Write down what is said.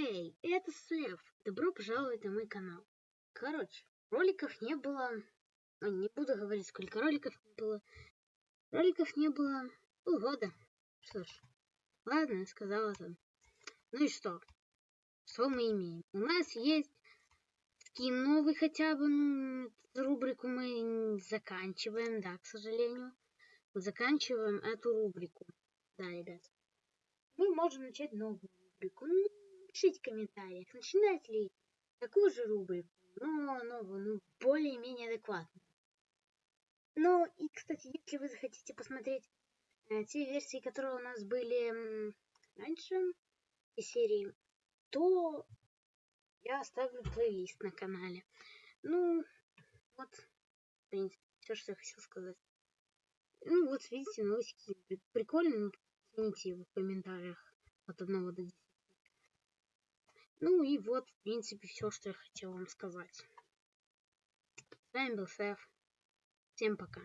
Эй, это Сэф. Добро пожаловать на мой канал. Короче, роликов не было. Ну, не буду говорить, сколько роликов было. Роликов не было полгода. Что ж, ладно, сказала там. Ну и что? Что мы имеем? У нас есть скин новый хотя бы. Ну, рубрику мы заканчиваем, да, к сожалению. Заканчиваем эту рубрику. Да, ребят. Мы можем начать новую рубрику. Пишите в комментариях, начинать ли такую же рубрику, но новую, ну, более-менее адекватную. Ну, и, кстати, если вы захотите посмотреть э, те версии, которые у нас были раньше, и серии, то я оставлю плейлист на канале. Ну, вот, в принципе, все, что я хотел сказать. Ну, вот, видите, новый скин. Прикольно, его в комментариях от 1 до 10. Ну и вот, в принципе, все, что я хотел вам сказать. С вами был Сэф. Всем пока.